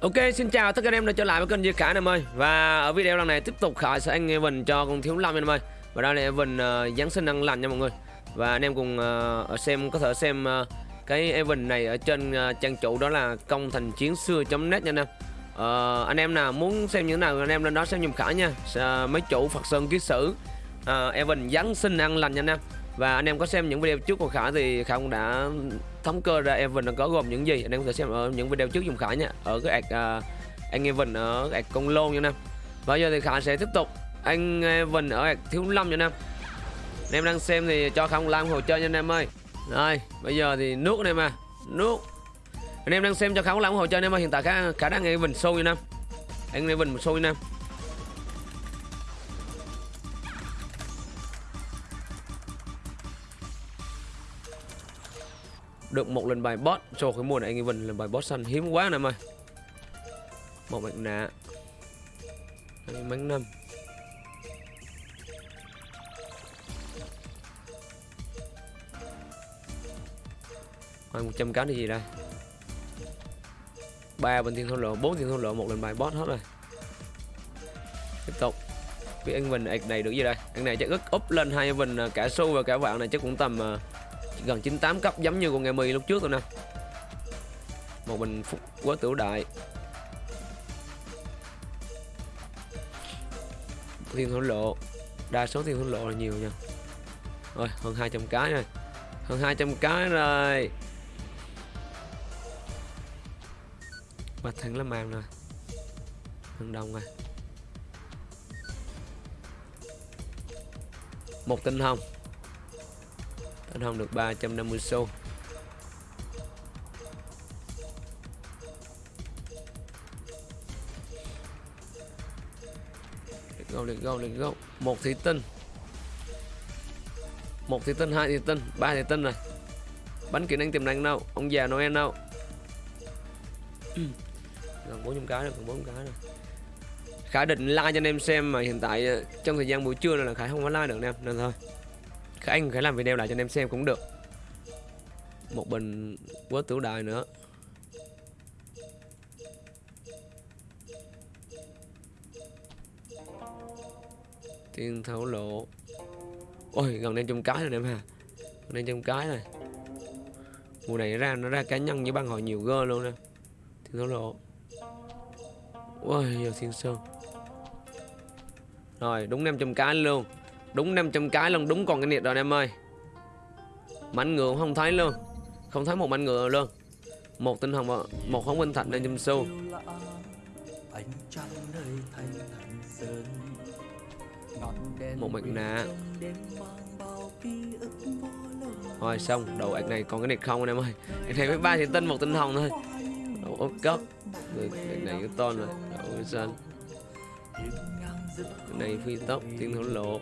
Ok, xin chào tất cả anh em đã trở lại với kênh Duy Khải em ơi. Và ở video lần này tiếp tục Khải sẽ anh Evan cho con Thiếu Lâm em ơi. Và đây là Evan uh, ờ, Giáng sinh ăn lành nha mọi người. Và anh em cùng uh, xem có thể xem uh, cái Evan này ở trên uh, trang chủ đó là công thành chiến xưa.net nha anh em. Uh, Anh em nào muốn xem những nào anh em lên đó xem dùm Khải nha. Uh, Mấy chủ Phật Sơn Ký Sử uh, Evan Giáng sinh ăn lành nha anh em. Và anh em có xem những video trước của Khải thì Khải cũng đã thống kê ra Evan nó có gồm những gì? Anh em có thể xem ở những video trước dùng Khải nha. Ở cái ạc uh, à, anh Evan ở ạc công lôn nha nam và giờ thì Khải sẽ tiếp tục. Anh Evan ở ạc thiếu lâm nha nam anh em đang xem thì cho không làm hồ chơi nha anh em ơi. Rồi bây giờ thì nước anh em à nước anh em đang xem cho khá làm like hồ chơi anh em ơi. Hiện tại Khải, Khải anh Evan sâu nha nam anh Evan show nha. như em được một lần bài boss cho cái mùa này. Anh Evan lần bài boss săn hiếm quá nè mày, một mặt nạ. Hai bánh năm. Rồi 100 cá thì gì đây? Ba bên thiên thôn lộ bốn thiên thôn lộ một lần bài boss hết rồi. Tiếp tục. Vì anh mình này được gì đây? Anh này chắc ức up lên hai mình à, cả xu và cả vạn này chắc cũng tầm uh, gần 98 cấp giống như con nghe mì lúc trước rồi nè. Một bình phúc quá tiểu đại. Thiên thổ lộ. Đa số thiên thổ lộ là nhiều nha. Rồi, hơn 200 cái rồi. Hơn 200 cái rồi. Mặt thằng là màn rồi hơn đồng rồi một tinh hồng anh không được 350 xu Let's go, let's go, let's go. Một thủy tinh Một thủy tinh, hai thủy tinh, ba thủy tinh rồi Bánh kỹ năng tiềm năng đâu Ông già Noel đâu Gần 400 cái rồi, gần 400 cái rồi. Khải định like cho anh em xem mà hiện tại ờ, trong thời gian buổi trưa này là Khải không có like được anh em nên thôi anh phải làm video lại cho anh em xem cũng được. Một bình quất tiểu đại nữa. Tiên thấu lộ. Ôi, gần đây trăm cái rồi em ha. Gần đây trăm cái này mùa này ra, nó ra cá nhân với băng hội nhiều gơ luôn nè. Tiên thấu lộ. Ôi, giờ thiên sơn. Rồi, đúng 500 cái luôn. Đúng 500 cái luôn, Đúng còn cái nhiệt rồi em ơi. Mảnh ngựa không thấy luôn. Không thấy một mảnh ngựa luôn. Một tinh hồng Một hóng minh thạch lên chùm xu Một mặt nạ. Rồi xong. Đầu ạc này còn cái nhiệt không anh em ơi. Ạc này mới ba thì tinh, một tinh hồng thôi. Đầu ốp cấp Ạc này cái ton rồi. Đầu xanh cái này phi tốc tiên thổ lộ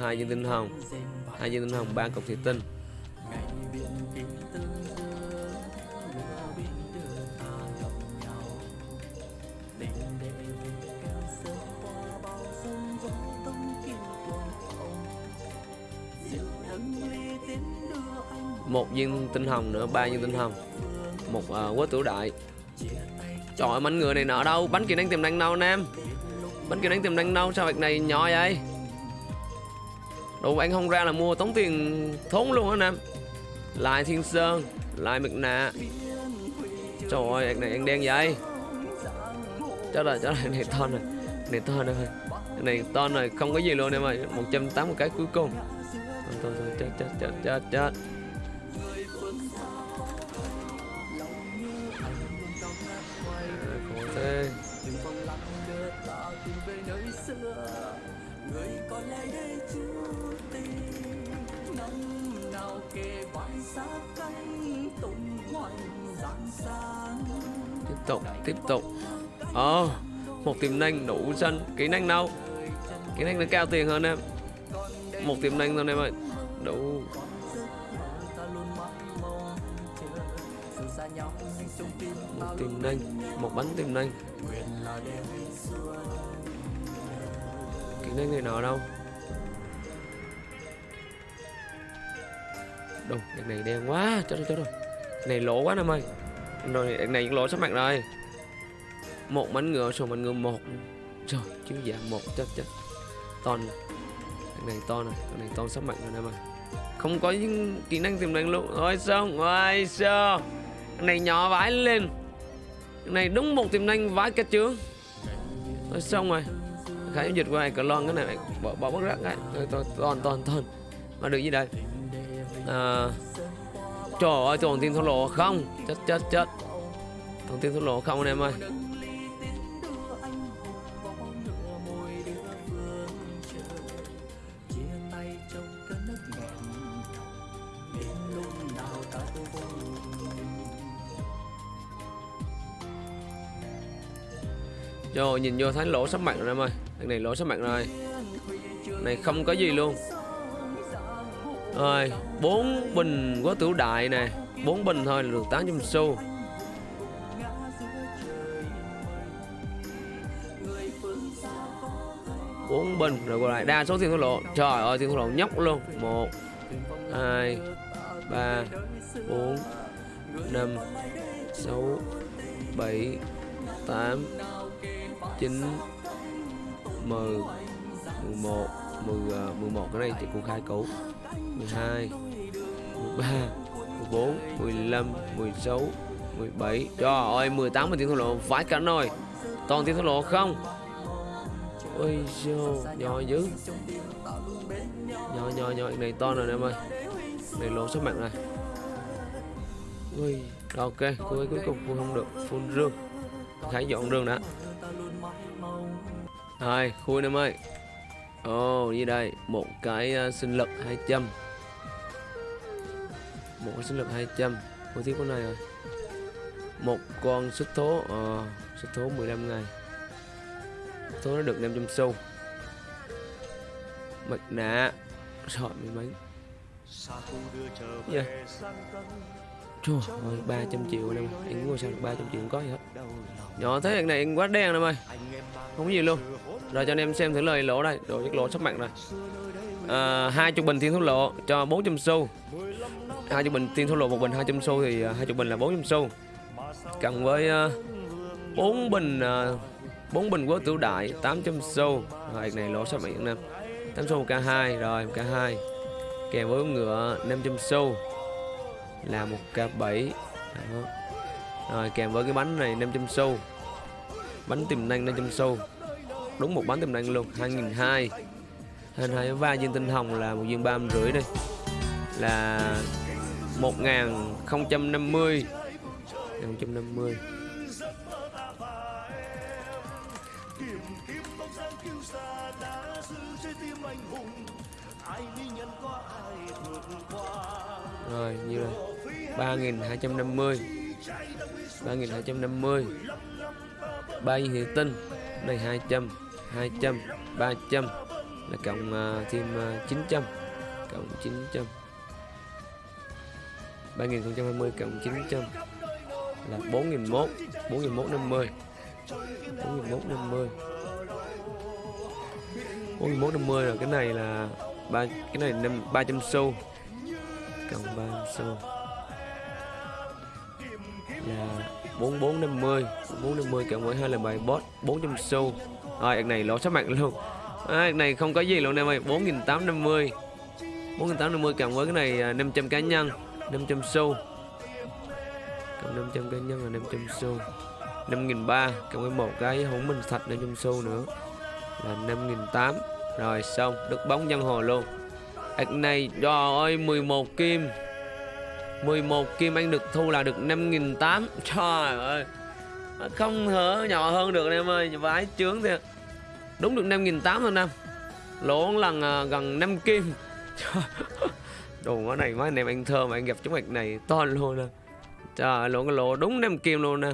hai viên tinh hồng. Hai viên tinh hồng ba cục thủy tinh. Một viên tinh hồng nữa ba viên tinh hồng. Một ờ, uh, quất tử đại. Trời ơi bánh người này nợ đâu? Bánh kia đang tiềm đang đâu anh em bánh kia đang tiềm đang đâu sao việc này nhỏ vậy? Đồ anh không ra là mua tống tiền thốn luôn á em Lại Thiên Sơn Lại Mực Nạ. Trời ơi, này anh đen vậy? Chắc là chắc là này to này, Này to này, Này to này không có gì luôn em ơi 180 cái cuối cùng. Thôi, thôi, chết, chết, chết, chết, chết. Tiếp tục tiếp tục. Ờ oh, một tiềm năng đủ xanh kỹ năng đâu kỹ năng nó cao tiền hơn em. Một tiềm năng thôi em ơi. Đủ. Một tiềm năng một bánh tiềm năng. Kỹ năng người nào đâu? Đâu, đằng này đen quá, chết rồi, chết rồi. Này lỗ quá em ơi. Rồi, đằng này lỗ sắp mặt rồi. Một mảnh ngựa xong mảnh ngựa một. Trời chứ dạ một chết chết ton này này to này cái này to sắp mạnh rồi em ơi không có những kỹ năng tiềm năng luôn. Ôi xong ôi xong này nhỏ vãi lên. Này đúng một tiềm năng vãi cả trướng ôi xong rồi khải dịch qua cờ lon cái này bỏ bỏ bất rắc cái. Toàn toàn toàn. Mà được gì đây? À, trời ơi toàn tiên thổ lộ không? Chết chết chết. Toàn tiên thổ lộ không anh em ơi? Rồi nhìn vô thấy lỗ sắp mặt rồi em ơi. Thằng này lỗ sắp mặt rồi. Này không có gì luôn. Rồi, bốn bình quá tiểu đại nè. Bốn bình thôi là được 800 xu. Bốn bình rồi còn lại. Đa số tiền thua lộ trời ơi, tiền thua lộ nhóc luôn. Một, hai, ba, bốn, năm, sáu, bảy, tám 9 10 11 10 11 cái này chỉ cũng khai cũ. 12 13 14 15 16 17 Trời ơi 18 mình tiếng thua lộ vãi cảnh rồi. Toàn tiếng thua lộ không? Ôi dô Nhỏ dữ. Nhỏ nhỏ nhỏ. Này to rồi em ơi. Này lộ số mạng này Ui Ok cô ấy cuối cùng không được. Full rương. Khải dọn rương đã. Rồi, khui em ơi. Ồ, oh, như đây. Một cái uh, sinh lực 200 một cái sinh lực 200 Khui tiếp con này rồi Một con xuất thố ờ, à, xuất thố 15 ngày. Thố nó được 500 xu. Mặt nạ. Rồi, mấy mấy. Yeah. Trời ơi, 300 triệu em Anh ngồi sao được 300 triệu không có gì hết. Nhỏ thế này anh quá đen em ơi Không có gì luôn. Rồi cho anh em xem thử lời lỗ đây. Đồ chất lỗ sắp mặt rồi. À, hai chục bình thiên thuốc lộ cho 400 xu hai chục bình tiên thuốc lộ một bình 200 xu thì à, hai chục bình là 400 xu. Cộng với à, bốn bình à, bốn bình quốc tiểu đại 800 xu. Rồi này lỗ sắp miệng nam em 8 xu K2 rồi K2 Kèm với ngựa 500 xu Là một K7 Rồi kèm với cái bánh này 500 xu. Bánh tiềm năng 500 xu. Đúng một bánh tiềm năng luôn 2002 22 va viên tinh hồng là một viên ba rưỡi đây. Là 1050 1050 Rồi như rồi? 3250 3250 ba viên hiện tinh này 200 200 300 là cộng uh, thêm uh, 900 cộng 900 3020 cộng 900 là 4001 4150 4150 4150 là cái này là ba cái này năm 300 xu. Cộng 300 xu là 4450 4450 cộng với hai là bài bot 400 xu. Rồi cái này lỗ sắp mặt luôn. À, này không có gì luôn em ơi 4850 4850 cộng với cái này à, 500 cá nhân. 500 xu cộng 500 cá nhân là 500 xu 5.300 cộng với một cái hỗn minh thạch 500 xu nữa. Là 5.800 rồi, xong. Được bóng dân hồ luôn. Ảc này trời ơi 11 kim. 11 kim anh được thu là được 5.800 Trời ơi. Không hở, nhỏ hơn được em ơi. Vái chướng thiệt. Đúng được 5.800 thôi à, năm Lỗ lần gần 5 kim. Đồ quá này quá anh em anh thơ mà anh gặp chúng mạch này to luôn nè. Trời ơi lỗ cái lỗ đúng đem kim luôn nè.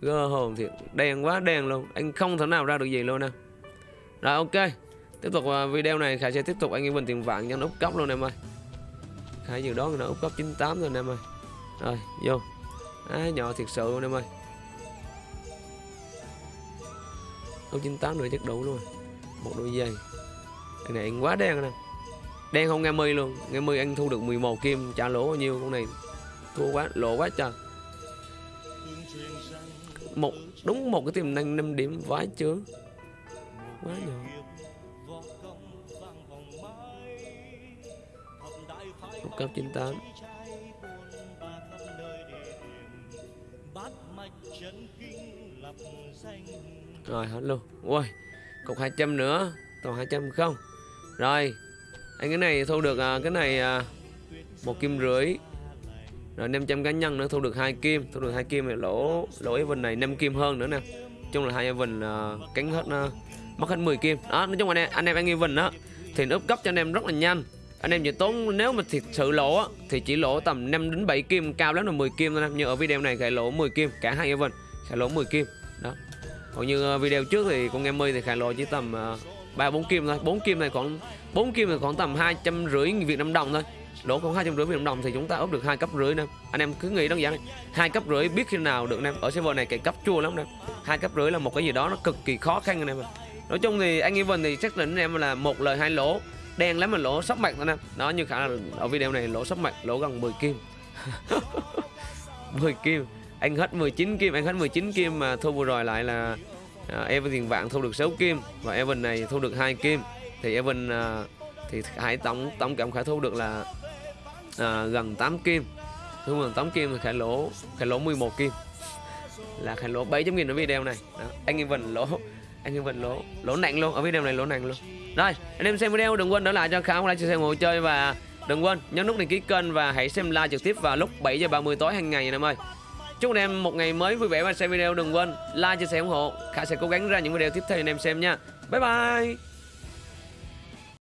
Gơ hồn thiệt Đen quá đen luôn. Anh không thể nào ra được gì luôn nè. Rồi ok. Tiếp tục à, video này Khải sẽ tiếp tục anh em bình tiền vạn cho nó úp cốc luôn em ơi. Khải dự đoán là úp cấp 98 rồi em ơi. Rồi vô. À, Nhỏ thiệt sự luôn em ơi. Úp 98 nữa chắc đủ luôn. Một đôi giày. Cái này anh quá đen nè. Đen không, nghe mi luôn. Nghe mi anh thu được 11 kim. Trả lỗ bao nhiêu con này. Thua quá, lỗ quá trời. Một, đúng một cái tiềm năng 5 điểm vãi chướng. Quá nhỏ. Một cấp 98 rồi, hết luôn. Ui, cục 200 nữa. Còn 200 không. Rồi anh cái này thu được à, cái này à, một kim rưỡi. Rồi 500 cá nhân nữa thu được hai kim thu được hai kim thì lỗ lỗ event này 5 kim hơn nữa nè. Chung là hai event uh, à, cánh hết uh, mất hết 10 kim. Đó nói chung anh em anh em ăn event đó thì nó úp cấp cho anh em rất là nhanh. Anh em chỉ tốn nếu mà thiệt sự lỗ á, thì chỉ lỗ tầm 5 đến 7 kim cao lắm là 10 kim thôi em như ở video này khải lỗ 10 kim cả hai event khải lỗ 10 kim. Đó. Còn như à, video trước thì con em mi thì khải lỗ chỉ tầm uh, ba, bốn kim thôi. Bốn kim này khoảng bốn kim này khoảng tầm hai trăm rưỡi Việt Nam đồng thôi. Lỗ khoảng hai trăm rưỡi Việt Nam đồng thì chúng ta ốp được hai cấp rưỡi nè. Anh em cứ nghĩ đơn giản này. Hai cấp rưỡi biết khi nào được nè. Ở server này cái cấp chua lắm nè. Hai cấp rưỡi là một cái gì đó nó cực kỳ khó khăn anh em nói chung thì anh Evan thì xác định em là một lời hai lỗ. Đen lắm mà lỗ sắp mặt thôi nè. Đó, như khả là ở video này lỗ sắp mặt lỗ gần 10 kim. 10 kim. Anh hết 19 kim, anh hết 19 kim mà thu vừa rồi lại là uh, Evan tiền vạn thu được 6 kim và Evan này thu được hai kim. Thì Evan uh, thì Khải tổng tổng cộng Khải thu được là à, gần 8 kim. Thu gần 8 kim thì Khải lỗ Khải lỗ 11 kim. Là Khải lỗ 700 nghìn ở video này. Đó. anh Evan lỗ anh Evan lỗ lỗ nặng luôn ở video này lỗ nặng luôn. Rồi anh em xem video đừng quên đỡ lại cho Khải like chia sẻ ngồi chơi và đừng quên nhấn nút đăng ký kênh và hãy xem live trực tiếp vào lúc 7 giờ 30 tối hàng ngày anh em ơi. Chúc anh em một ngày mới vui vẻ và xem video, đừng quên like, chia sẻ, ủng hộ. Khả sẽ cố gắng ra những video tiếp theo anh em xem nha. Bye bye.